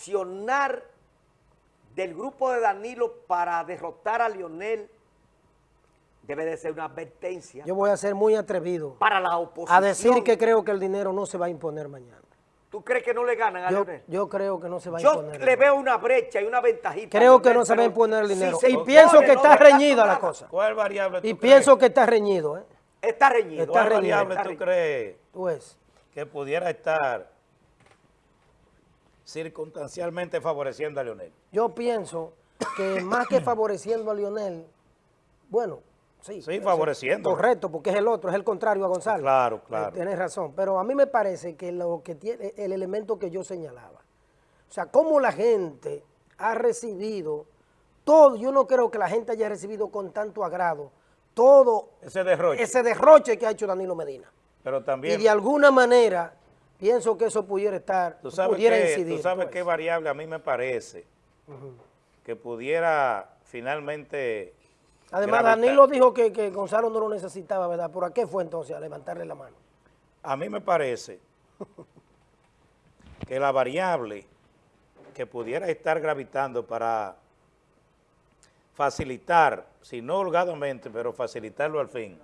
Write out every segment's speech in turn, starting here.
accionar del grupo de Danilo para derrotar a Lionel debe de ser una advertencia Yo voy a ser muy atrevido para la oposición. a decir que creo que el dinero no se va a imponer mañana. ¿Tú crees que no le ganan a Yo, Lionel? yo creo que no se va a Yo imponer. le veo una brecha y una ventajita. Creo que no se va a imponer el dinero. y impone, pienso que no está reñida la cosa. ¿Cuál variable tú Y crees? pienso que está reñido, ¿eh? Está reñido. Está ¿Cuál reñido. variable Está tú reñido. crees Tú ves. que pudiera estar circunstancialmente favoreciendo a Leonel? Yo pienso que más que favoreciendo a Lionel, bueno, sí. Sí, favoreciendo. Correcto, porque es el otro, es el contrario a Gonzalo. Claro, claro. Eh, Tienes razón, pero a mí me parece que lo que tiene, el elemento que yo señalaba, o sea, cómo la gente ha recibido todo, yo no creo que la gente haya recibido con tanto agrado todo Ese derroche. ese derroche que ha hecho Danilo Medina. Pero Y también, de alguna manera pienso que eso pudiera estar, tú sabes, pudiera incidir. tú sabes pues. qué variable a mí me parece que pudiera finalmente... Además, gravitar. Danilo dijo que, que Gonzalo no lo necesitaba, ¿verdad? ¿Por a qué fue entonces a levantarle la mano? A mí me parece que la variable que pudiera estar gravitando para facilitar, si no holgadamente, pero facilitarlo al fin,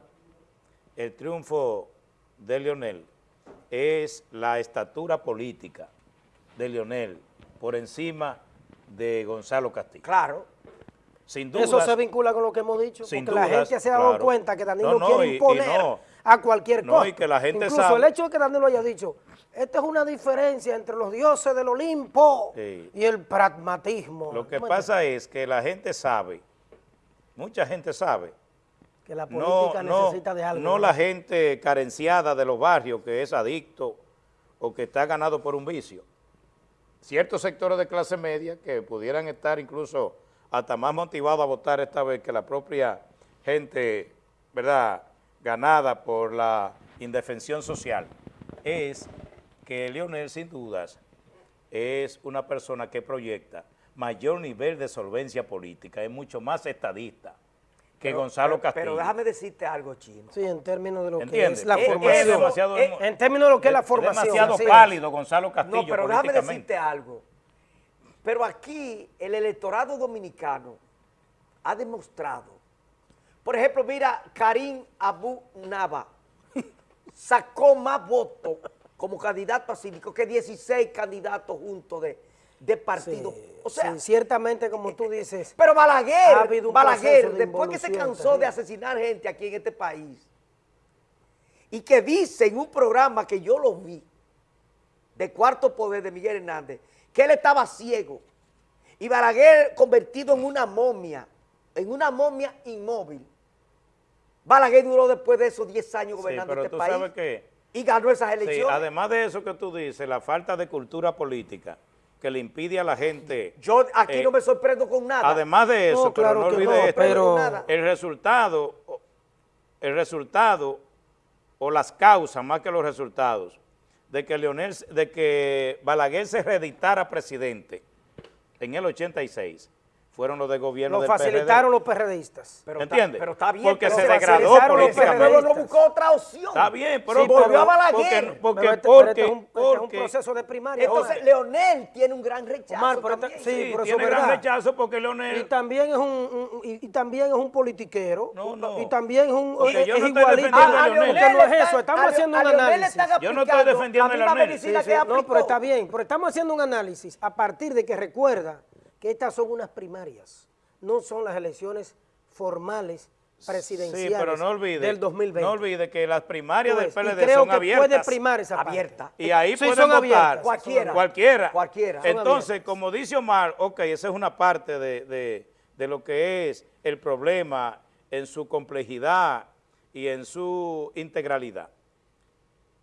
el triunfo de Leonel es la estatura política de Leonel por encima de Gonzalo Castillo. Claro. Sin duda. Eso se vincula con lo que hemos dicho, Sin porque la gente se ha dado claro. cuenta que Danilo No, no, quiere y- y imponer no. a cualquier No, cosa. y que la gente Incluso sabe- el hecho de que Danilo haya dicho, esta es una diferencia entre los dioses del Olimpo Sí. y el pragmatismo. Lo que ¿Cómo pasa es que la gente sabe, mucha gente sabe, que la no, política no, necesita de algo. no la gente carenciada de los barrios que es adicto o que está ganado por un vicio. Ciertos sectores de clase media que pudieran estar incluso hasta más motivados a votar esta vez que la propia gente, ¿verdad?, ganada por la indefensión social, es que Leonel sin dudas es una persona que proyecta mayor nivel de solvencia política, es mucho más estadista que Pero- Gonzalo Castillo. Pero déjame decirte algo, Chino. Sí, en términos de lo que es la Es- es formación. demasiado- Eh, en términos de lo que es la Es formación. demasiado es. pálido Gonzalo Castillo No, pero déjame decirte algo. Pero aquí el electorado dominicano ha demostrado. Por ejemplo, mira, Karim Abu Nava sacó más votos como candidato a síndico que 16 candidatos juntos de, de partido. Sí, o sea, sí, ciertamente, como tú dices, pero Ha Balaguer, habido un Balaguer, de después que se cansó de asesinar gente aquí en este país, y que dice en un programa que yo lo vi, de Cuarto Poder de Miguel Hernández, que él estaba ciego, y Balaguer convertido en una momia, en una momia inmóvil. Balaguer duró después de esos 10 años Sí, gobernando pero este tú país sabes que y ganó esas sí, elecciones. además de eso que tú dices, la falta de cultura política que le impide a la gente... yo aquí eh, no me sorprendo con nada. Además de eso, No, pero claro no que olvide no, esto, pero- Nada. el resultado, el resultado o las causas más que los resultados de que Leonel, de que Balaguer se reeditara presidente en el 86 fueron los de gobierno lo del facilitaron PRD. los PRDistas. Pero ¿Entiendes? pero está bien. Porque pero se degradó políticamente. PRD, no buscó otra opción. Está bien, pero, Sí, volvió pero- a Balaguer. porque, porque, Pero este- pero porque, este es un, este es un porque- proceso de primaria. Entonces. Leonel tiene un gran rechazo Omar, pero también. sí, sí, pero tiene es gran verdad. rechazo porque Y Leonel... también es un, un- y, y también es un politiquero. No, no. Y también es un Porque es, yo es no estoy igualito. defendiendo a Ah, Leonel. porque no es eso, estamos a haciendo a un Leonel análisis. Yo no estoy defendiendo a Leonel. No, pero está bien, pero estamos haciendo un análisis a partir de que recuerda que estas son unas primarias, no son las elecciones formales presidenciales Sí, pero no olvide, del 2020. no olvide que las primarias del PLD creo son que abiertas. puede primar esa. Abierta. Y ahí Sí, pueden son votar abiertas. Cualquiera. Cualquiera. Cualquiera. Entonces, abiertas. como dice Omar, ok, esa es una parte de, de- de lo que es el problema en su complejidad y en su integralidad.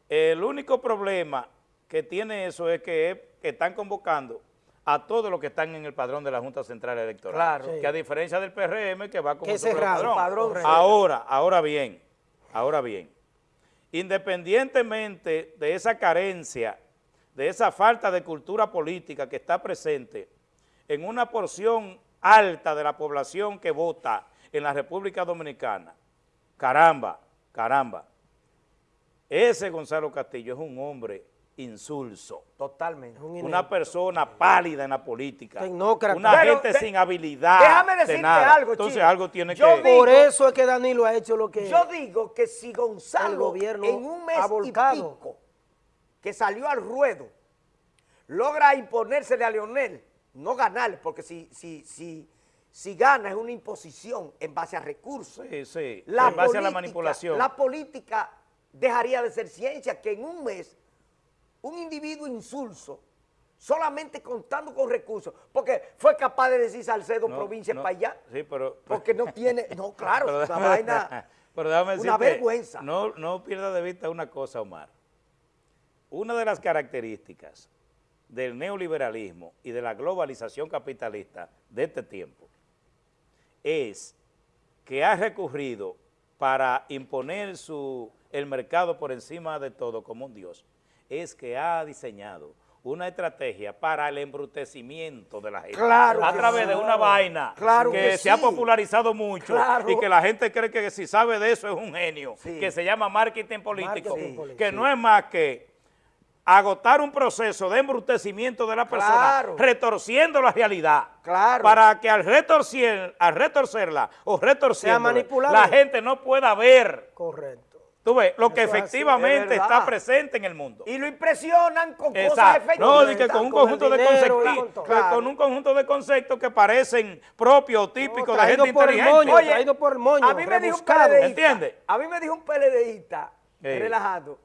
El único problema que tiene eso es que, es que están convocando a todos los que están en el padrón de la Junta Central Electoral. Claro. Sí. Que a diferencia del PRM que va con Que otro padrón. Padrón Ahora, ahora bien, ahora bien, independientemente de esa carencia, de esa falta de cultura política que está presente en una porción alta de la población que vota en la República Dominicana, caramba, caramba, ese Gonzalo Castillo es un hombre insulso. Totalmente. Un Una persona pálida en la política. Tecnócrata. Una Pero, gente de- sin habilidad. déjame de decirte nada. algo, Entonces algo tiene Yo que... vi- Por eso es que Danilo ha hecho lo que... Yo digo que si El Gonzalo gobierno en un mes ha y volcado. pico que salió al ruedo logra imponérsele a Leonel, no ganarle, porque si, si, si, si gana es una imposición en base a recursos. Sí, sí, La en base a la manipulación. La política dejaría de ser ciencia, que en un mes un individuo insulso, solamente contando con recursos, porque fue capaz de decir Salcedo No, provincia no, para allá, Sí, pero... porque no tiene, no, claro, pero déjame- vaina, pero déjame una vergüenza. No, no pierda de vista una cosa, Omar. Una de las características del neoliberalismo y de la globalización capitalista de este tiempo es que ha recurrido para imponer su, el mercado por encima de todo como un dios, es que ha diseñado una estrategia para el embrutecimiento de la gente. Claro a través sí. de una vaina Claro que, que se ha popularizado mucho Claro. y que la gente cree que si sabe de eso es un genio, Sí. que se llama marketing político, Marketing que no es más que agotar un proceso de embrutecimiento de la persona, retorciendo la realidad. Claro. Para que al, retorcer, al retorcerla o retorciendo la gente no pueda ver, Correcto. Tú ves, lo que Eso es así, efectivamente es está presente en el mundo. y lo impresionan con cosas efectivas. No, di que con un con conjunto de y conceptos, con Claro. un conjunto de conceptos que parecen propios típicos de gente inteligente. moño, traído por el moño, a mí me dijo un. PLDista, ¿Entiende? A mí me dijo un PLDista, Sí. relajado,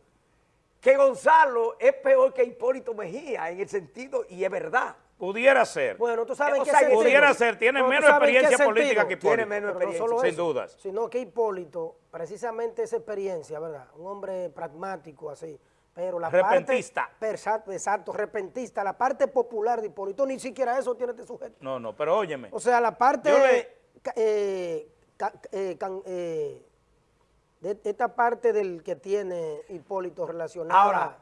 que Gonzalo es peor que Hipólito Mejía en el sentido, y es verdad. Pudiera ser. Bueno, tú sabes O qué sea, pudiera ser, tiene menos experiencia política que Hipólito. Tiene menos no experiencia, solo sin eso, dudas. Sino que Hipólito, precisamente esa experiencia, ¿verdad? Un hombre pragmático así. Pero la Repentista. parte... Exacto, repentista. La parte popular de Hipólito, ni siquiera eso tiene este sujeto. No, no, pero óyeme. O sea, la parte... Le- eh, eh, eh, de esta parte del que tiene Hipólito relacionada Ahora,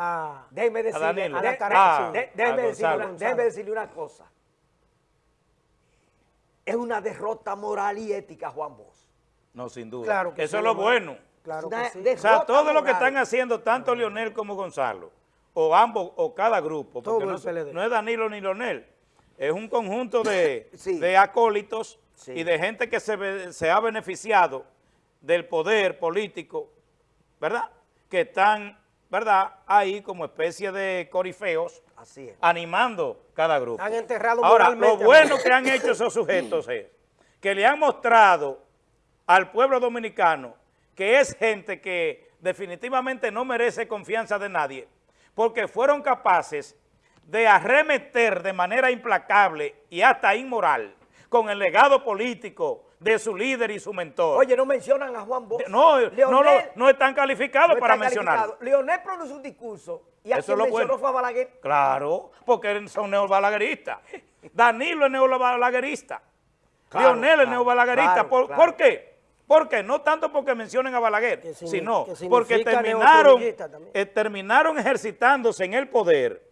a... Déjeme decirle, Danilo. de- A la cara- Ah, de- a déjeme, decirle una, déjeme decirle una cosa. Es una derrota moral y ética, Juan Bosch. No, sin duda. Claro que Eso sí, es lo bueno. Claro Una que sí. de- O sea, todo lo que están haciendo, tanto Leonel como Gonzalo, o ambos, o cada grupo, porque no, no es Danilo ni Leonel, es un conjunto de, Sí. de acólitos Sí. y de gente que se ha beneficiado del poder político, ¿verdad? Que están, ¿verdad? Ahí como especie de corifeos, Así es. animando cada grupo. Han enterrado Ahora, lo bueno que han hecho esos sujetos es que le han mostrado al pueblo dominicano que es gente que definitivamente no merece confianza de nadie, porque fueron capaces de arremeter de manera implacable y hasta inmoral con el legado político de su líder y su mentor. Oye, no mencionan a Juan Bosch. no, Leonel no están calificados no para mencionarlo. Leonel pronunció un discurso y a Eso quien lo mencionó bueno. fue a Balaguer. Claro, porque son neobalagueristas. Danilo es neobalaguerista. Claro, Leonel es neobalaguerista. claro, ¿Por, claro. ¿por qué? ¿Por qué? No tanto porque mencionen a Balaguer, sino porque terminaron, eh, terminaron ejercitándose en el poder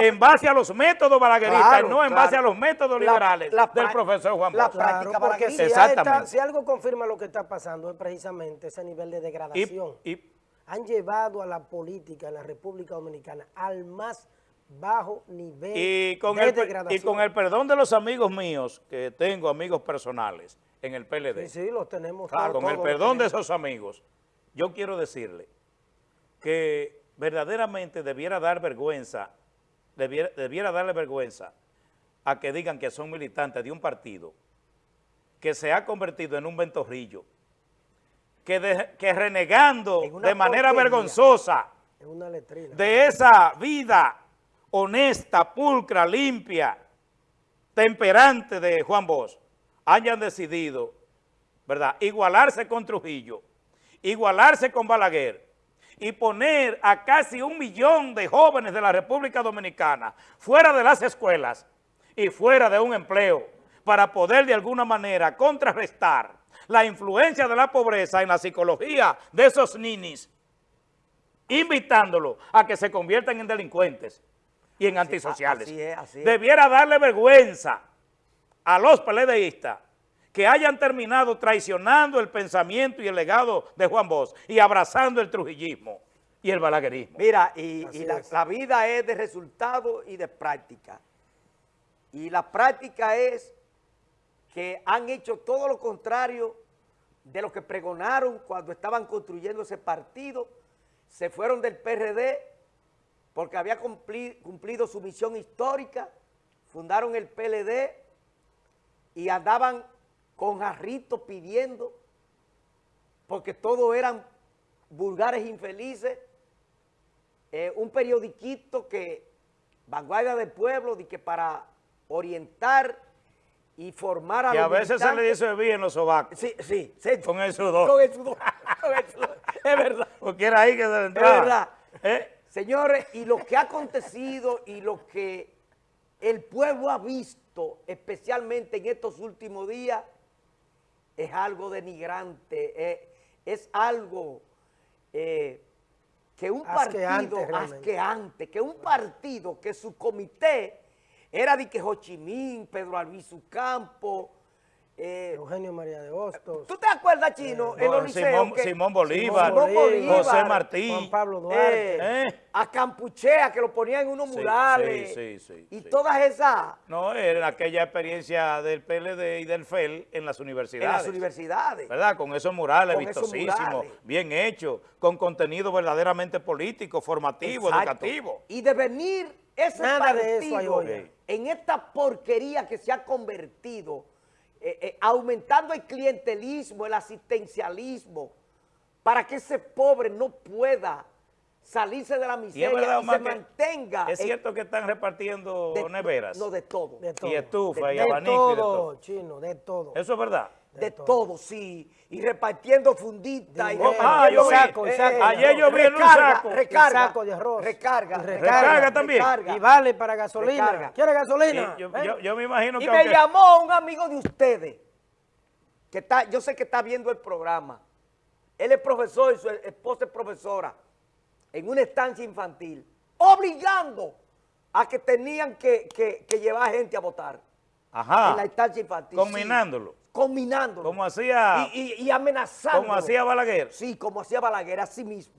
en base a los métodos balagueristas Claro, y no en claro. base a los métodos La- liberales la del profesor Juan la Bosch. Claro, práctica porque si, hay esta- Exactamente. si algo confirma lo que está pasando es precisamente ese nivel de degradación. Y- y- Han llevado a la política en la República Dominicana al más bajo nivel Y con, de el, per- y degradación. con el perdón de los amigos míos, que tengo amigos personales en el PLD, Sí, sí, los tenemos Claro, todos, con el perdón de esos amigos, yo quiero decirle que verdaderamente debiera dar vergüenza, debiera, debiera darle vergüenza a que digan que son militantes de un partido que se ha convertido en un ventorrillo, que, de- que renegando de manera vergonzosa una de esa vida honesta, pulcra, limpia, temperante de Juan Bosch, hayan decidido, ¿verdad?, igualarse con Trujillo, igualarse con Balaguer y poner a casi un millón de jóvenes de la República Dominicana fuera de las escuelas y fuera de un empleo para poder de alguna manera contrarrestar la influencia de la pobreza en la psicología de esos ninis invitándolos a que se conviertan en delincuentes y en antisociales. así es, así es. Debiera darle vergüenza a los peledeístas que hayan terminado traicionando el pensamiento y el legado de Juan Bosch y abrazando el trujillismo y el balaguerismo. Mira, y, la, vida es de resultado y de práctica. Y la práctica es que han hecho todo lo contrario de lo que pregonaron cuando estaban construyendo ese partido. Se fueron del PRD porque había cumpli- cumplido su misión histórica, fundaron el PLD y andaban con jarritos pidiendo, porque todos eran vulgares infelices, eh, un periodiquito que, Vanguardia del Pueblo, de que para orientar y formar a Que a los veces se le dice bien los sobacos. Sí, sí. Con el sudor. Con el sudor. con el sudor. Es verdad. Porque era ahí que se le Es entraba. verdad. ¿Eh? Señores, y lo que ha acontecido y lo que el pueblo ha visto, especialmente en estos últimos días, es algo denigrante, eh, es algo eh, que un Asqueante, partido asqueante, que un partido que su comité era de que Ho Chi Minh, Pedro Albizu Campo, eh, Eugenio María de Hostos. ¿tú te acuerdas, Chino, en los Simón- liceos que- Simón Bolívar, Simón Bolívar, José Martí. Juan Pablo Duarte. eh, ¿Eh? a Campuchea, que lo ponían en unos Sí, murales, sí, sí, sí, y sí. todas esas No, era aquella experiencia del PLD y del FEL en las en universidades. las universidades. ¿Verdad? Con esos murales Con esos vistosísimos, murales. bien hechos, con contenido verdaderamente político, formativo, Exacto. educativo. Y de venir ese Nada de eso hay partido hoy. en esta porquería que se ha convertido, eh, eh, aumentando el clientelismo, el asistencialismo, para que ese pobre no pueda salirse de la miseria y, verdad, Omar, se mantenga. es cierto que están repartiendo de- neveras No, de todo. De todo. y estufa y de abanico y de todo, todo. chino, de todo. Eso es verdad. De todo. todo, sí. Y repartiendo funditas. y Dinero. Ah, yo vi- saco, y saco. ayer yo vi en un recarga, saco. Recarga, Y saco de arroz. Recarga, Y recarga. recarga también. recarga. Y vale para gasolina. Recarga. ¿Quiere Y gasolina? yo, ¿Eh? yo- yo me imagino Y que me aunque- llamó un amigo de ustedes, que está, yo sé que está viendo el programa. Él es profesor y su esposa es profesora en una estancia infantil, obligando a que tenían que, que- que llevar gente a votar Ajá, en la estancia infantil. combinándolo. Sí, combinándolo. como hacía, y, y, y amenazando. como hacía Balaguer. Sí, como hacía Balaguer, así mismo.